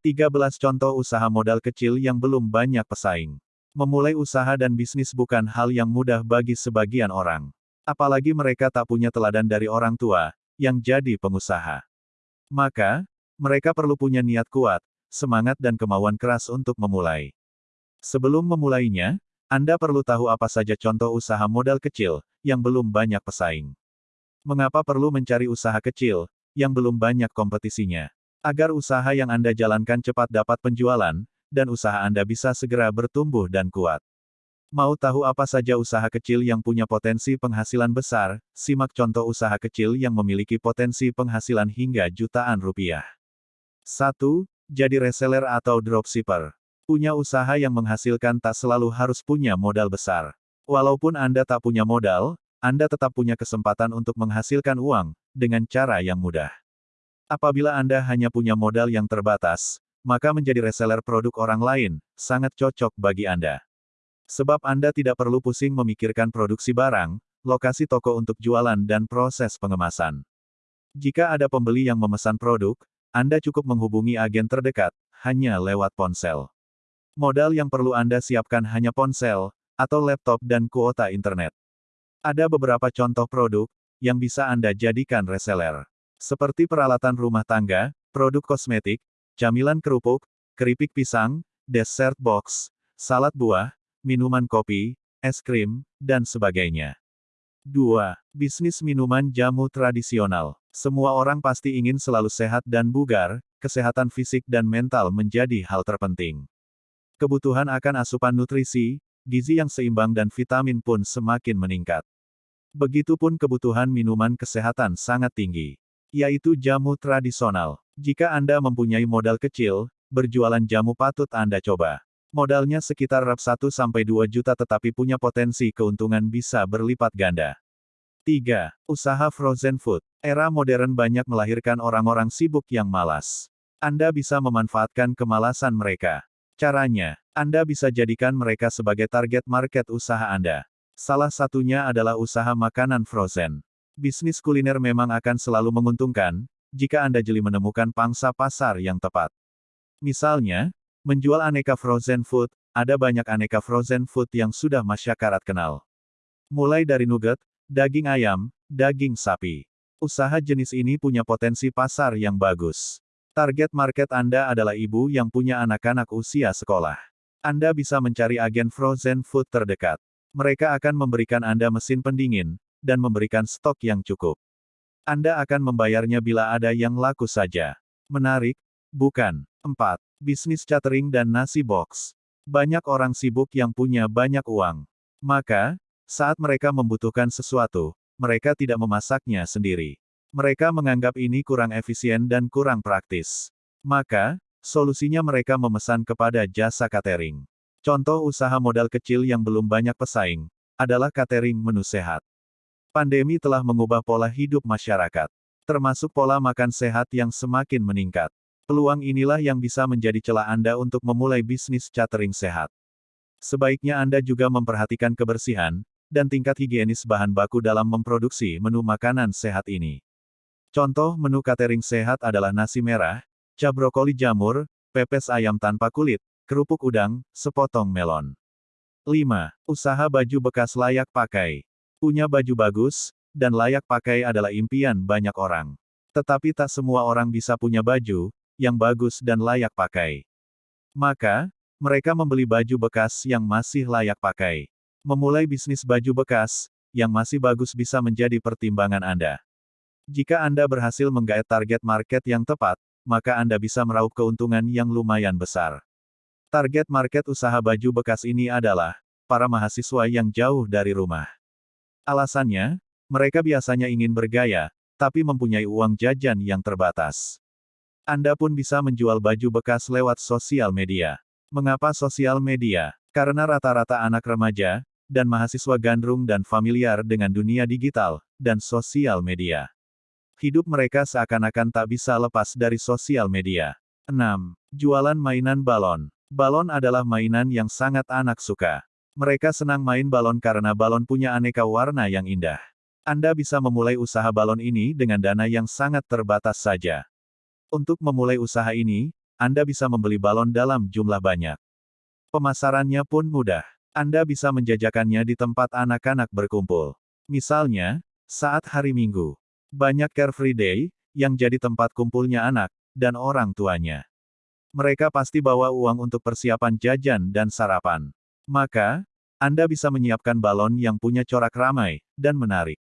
13 contoh usaha modal kecil yang belum banyak pesaing. Memulai usaha dan bisnis bukan hal yang mudah bagi sebagian orang. Apalagi mereka tak punya teladan dari orang tua, yang jadi pengusaha. Maka, mereka perlu punya niat kuat, semangat dan kemauan keras untuk memulai. Sebelum memulainya, Anda perlu tahu apa saja contoh usaha modal kecil, yang belum banyak pesaing. Mengapa perlu mencari usaha kecil, yang belum banyak kompetisinya? Agar usaha yang Anda jalankan cepat dapat penjualan, dan usaha Anda bisa segera bertumbuh dan kuat. Mau tahu apa saja usaha kecil yang punya potensi penghasilan besar? Simak contoh usaha kecil yang memiliki potensi penghasilan hingga jutaan rupiah. 1. Jadi reseller atau dropshipper. Punya usaha yang menghasilkan tak selalu harus punya modal besar. Walaupun Anda tak punya modal, Anda tetap punya kesempatan untuk menghasilkan uang, dengan cara yang mudah. Apabila Anda hanya punya modal yang terbatas, maka menjadi reseller produk orang lain, sangat cocok bagi Anda. Sebab Anda tidak perlu pusing memikirkan produksi barang, lokasi toko untuk jualan dan proses pengemasan. Jika ada pembeli yang memesan produk, Anda cukup menghubungi agen terdekat, hanya lewat ponsel. Modal yang perlu Anda siapkan hanya ponsel, atau laptop dan kuota internet. Ada beberapa contoh produk, yang bisa Anda jadikan reseller. Seperti peralatan rumah tangga, produk kosmetik, camilan kerupuk, keripik pisang, dessert box, salad buah, minuman kopi, es krim, dan sebagainya. 2. Bisnis minuman jamu tradisional. Semua orang pasti ingin selalu sehat dan bugar, kesehatan fisik dan mental menjadi hal terpenting. Kebutuhan akan asupan nutrisi, gizi yang seimbang dan vitamin pun semakin meningkat. Begitupun kebutuhan minuman kesehatan sangat tinggi yaitu jamu tradisional. Jika Anda mempunyai modal kecil, berjualan jamu patut Anda coba. Modalnya sekitar rap 1-2 juta tetapi punya potensi keuntungan bisa berlipat ganda. 3. Usaha frozen food. Era modern banyak melahirkan orang-orang sibuk yang malas. Anda bisa memanfaatkan kemalasan mereka. Caranya, Anda bisa jadikan mereka sebagai target market usaha Anda. Salah satunya adalah usaha makanan frozen. Bisnis kuliner memang akan selalu menguntungkan, jika Anda jeli menemukan pangsa pasar yang tepat. Misalnya, menjual aneka frozen food, ada banyak aneka frozen food yang sudah masyarakat kenal. Mulai dari nugget, daging ayam, daging sapi. Usaha jenis ini punya potensi pasar yang bagus. Target market Anda adalah ibu yang punya anak-anak usia sekolah. Anda bisa mencari agen frozen food terdekat. Mereka akan memberikan Anda mesin pendingin, dan memberikan stok yang cukup. Anda akan membayarnya bila ada yang laku saja. Menarik, bukan? 4. Bisnis catering dan nasi box. Banyak orang sibuk yang punya banyak uang. Maka, saat mereka membutuhkan sesuatu, mereka tidak memasaknya sendiri. Mereka menganggap ini kurang efisien dan kurang praktis. Maka, solusinya mereka memesan kepada jasa catering. Contoh usaha modal kecil yang belum banyak pesaing, adalah catering menu sehat. Pandemi telah mengubah pola hidup masyarakat, termasuk pola makan sehat yang semakin meningkat. Peluang inilah yang bisa menjadi celah Anda untuk memulai bisnis catering sehat. Sebaiknya Anda juga memperhatikan kebersihan dan tingkat higienis bahan baku dalam memproduksi menu makanan sehat ini. Contoh menu catering sehat adalah nasi merah, cap brokoli jamur, pepes ayam tanpa kulit, kerupuk udang, sepotong melon. 5. Usaha baju bekas layak pakai. Punya baju bagus, dan layak pakai adalah impian banyak orang. Tetapi tak semua orang bisa punya baju, yang bagus dan layak pakai. Maka, mereka membeli baju bekas yang masih layak pakai. Memulai bisnis baju bekas, yang masih bagus bisa menjadi pertimbangan Anda. Jika Anda berhasil menggait target market yang tepat, maka Anda bisa meraup keuntungan yang lumayan besar. Target market usaha baju bekas ini adalah para mahasiswa yang jauh dari rumah. Alasannya, mereka biasanya ingin bergaya, tapi mempunyai uang jajan yang terbatas. Anda pun bisa menjual baju bekas lewat sosial media. Mengapa sosial media? Karena rata-rata anak remaja, dan mahasiswa gandrung dan familiar dengan dunia digital, dan sosial media. Hidup mereka seakan-akan tak bisa lepas dari sosial media. 6. Jualan mainan balon. Balon adalah mainan yang sangat anak suka. Mereka senang main balon karena balon punya aneka warna yang indah. Anda bisa memulai usaha balon ini dengan dana yang sangat terbatas saja. Untuk memulai usaha ini, Anda bisa membeli balon dalam jumlah banyak. Pemasarannya pun mudah. Anda bisa menjajakannya di tempat anak-anak berkumpul. Misalnya, saat hari Minggu. Banyak Carefree Day, yang jadi tempat kumpulnya anak, dan orang tuanya. Mereka pasti bawa uang untuk persiapan jajan dan sarapan. Maka, Anda bisa menyiapkan balon yang punya corak ramai, dan menarik.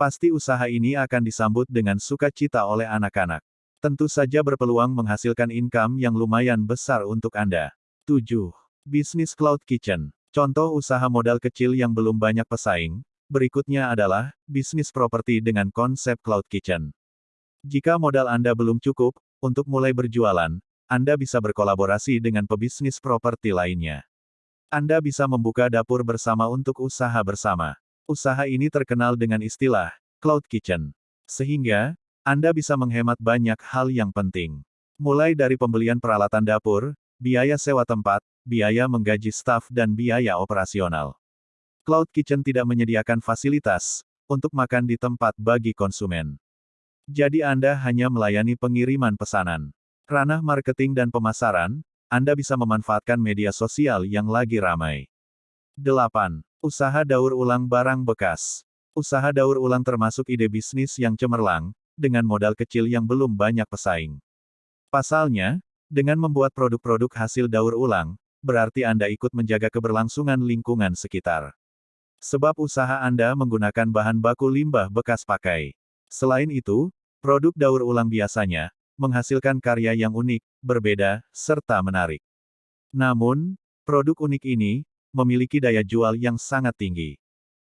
Pasti usaha ini akan disambut dengan sukacita oleh anak-anak. Tentu saja berpeluang menghasilkan income yang lumayan besar untuk Anda. 7. Bisnis Cloud Kitchen. Contoh usaha modal kecil yang belum banyak pesaing, berikutnya adalah, bisnis properti dengan konsep Cloud Kitchen. Jika modal Anda belum cukup, untuk mulai berjualan, Anda bisa berkolaborasi dengan pebisnis properti lainnya. Anda bisa membuka dapur bersama untuk usaha bersama. Usaha ini terkenal dengan istilah Cloud Kitchen. Sehingga, Anda bisa menghemat banyak hal yang penting. Mulai dari pembelian peralatan dapur, biaya sewa tempat, biaya menggaji staf dan biaya operasional. Cloud Kitchen tidak menyediakan fasilitas untuk makan di tempat bagi konsumen. Jadi Anda hanya melayani pengiriman pesanan. Ranah marketing dan pemasaran, Anda bisa memanfaatkan media sosial yang lagi ramai. 8. Usaha daur ulang barang bekas. Usaha daur ulang termasuk ide bisnis yang cemerlang, dengan modal kecil yang belum banyak pesaing. Pasalnya, dengan membuat produk-produk hasil daur ulang, berarti Anda ikut menjaga keberlangsungan lingkungan sekitar. Sebab usaha Anda menggunakan bahan baku limbah bekas pakai. Selain itu, produk daur ulang biasanya menghasilkan karya yang unik, berbeda, serta menarik. Namun, produk unik ini memiliki daya jual yang sangat tinggi.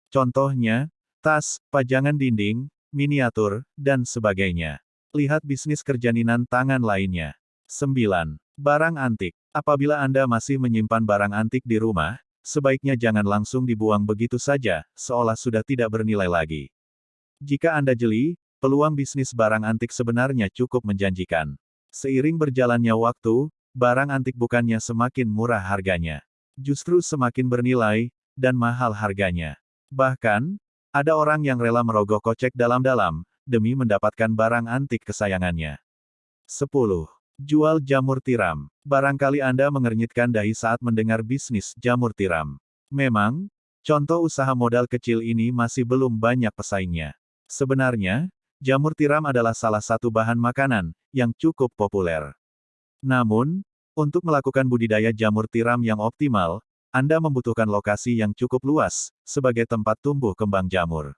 Contohnya, tas, pajangan dinding, miniatur, dan sebagainya. Lihat bisnis kerjaninan tangan lainnya. 9. Barang antik. Apabila Anda masih menyimpan barang antik di rumah, sebaiknya jangan langsung dibuang begitu saja, seolah sudah tidak bernilai lagi. Jika Anda jeli, peluang bisnis barang antik sebenarnya cukup menjanjikan. Seiring berjalannya waktu, barang antik bukannya semakin murah harganya justru semakin bernilai, dan mahal harganya. Bahkan, ada orang yang rela merogoh kocek dalam-dalam, demi mendapatkan barang antik kesayangannya. 10. Jual jamur tiram. Barangkali Anda mengernyitkan dahi saat mendengar bisnis jamur tiram. Memang, contoh usaha modal kecil ini masih belum banyak pesaingnya. Sebenarnya, jamur tiram adalah salah satu bahan makanan yang cukup populer. Namun, untuk melakukan budidaya jamur tiram yang optimal, Anda membutuhkan lokasi yang cukup luas, sebagai tempat tumbuh kembang jamur.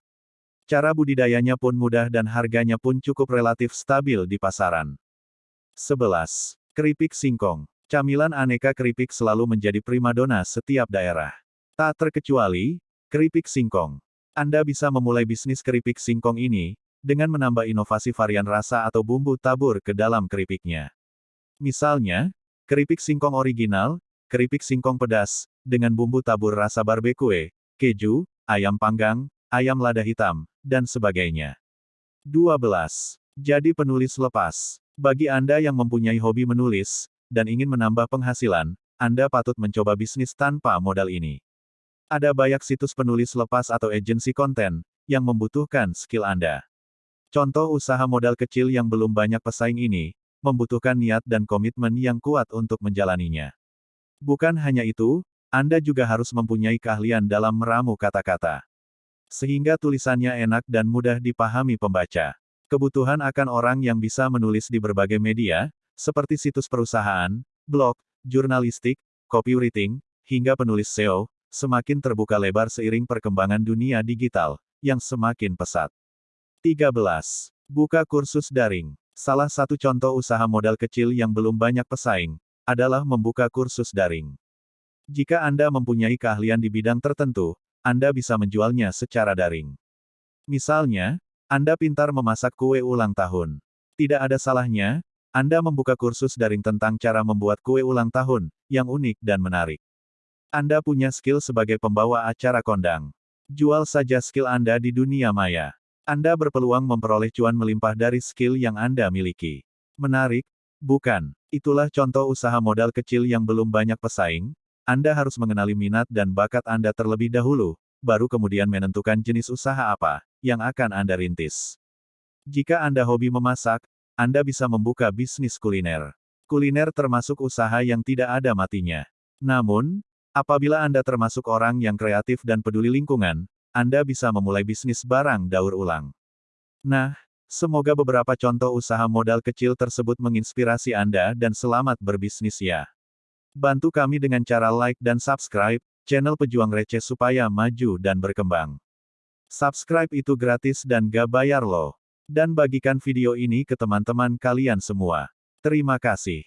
Cara budidayanya pun mudah dan harganya pun cukup relatif stabil di pasaran. 11. Keripik singkong. Camilan aneka keripik selalu menjadi primadona setiap daerah. Tak terkecuali, keripik singkong. Anda bisa memulai bisnis keripik singkong ini, dengan menambah inovasi varian rasa atau bumbu tabur ke dalam keripiknya. Misalnya, Keripik singkong original, keripik singkong pedas, dengan bumbu tabur rasa barbecue, keju, ayam panggang, ayam lada hitam, dan sebagainya. 12. Jadi penulis lepas. Bagi Anda yang mempunyai hobi menulis, dan ingin menambah penghasilan, Anda patut mencoba bisnis tanpa modal ini. Ada banyak situs penulis lepas atau agensi konten, yang membutuhkan skill Anda. Contoh usaha modal kecil yang belum banyak pesaing ini, membutuhkan niat dan komitmen yang kuat untuk menjalaninya. Bukan hanya itu, Anda juga harus mempunyai keahlian dalam meramu kata-kata. Sehingga tulisannya enak dan mudah dipahami pembaca. Kebutuhan akan orang yang bisa menulis di berbagai media, seperti situs perusahaan, blog, jurnalistik, copywriting, hingga penulis SEO, semakin terbuka lebar seiring perkembangan dunia digital, yang semakin pesat. 13. Buka kursus daring. Salah satu contoh usaha modal kecil yang belum banyak pesaing, adalah membuka kursus daring. Jika Anda mempunyai keahlian di bidang tertentu, Anda bisa menjualnya secara daring. Misalnya, Anda pintar memasak kue ulang tahun. Tidak ada salahnya, Anda membuka kursus daring tentang cara membuat kue ulang tahun, yang unik dan menarik. Anda punya skill sebagai pembawa acara kondang. Jual saja skill Anda di dunia maya. Anda berpeluang memperoleh cuan melimpah dari skill yang Anda miliki. Menarik, bukan? Itulah contoh usaha modal kecil yang belum banyak pesaing. Anda harus mengenali minat dan bakat Anda terlebih dahulu, baru kemudian menentukan jenis usaha apa yang akan Anda rintis. Jika Anda hobi memasak, Anda bisa membuka bisnis kuliner. Kuliner termasuk usaha yang tidak ada matinya. Namun, apabila Anda termasuk orang yang kreatif dan peduli lingkungan, Anda bisa memulai bisnis barang daur ulang. Nah, semoga beberapa contoh usaha modal kecil tersebut menginspirasi Anda dan selamat berbisnis ya. Bantu kami dengan cara like dan subscribe channel Pejuang Receh supaya maju dan berkembang. Subscribe itu gratis dan gak bayar loh. Dan bagikan video ini ke teman-teman kalian semua. Terima kasih.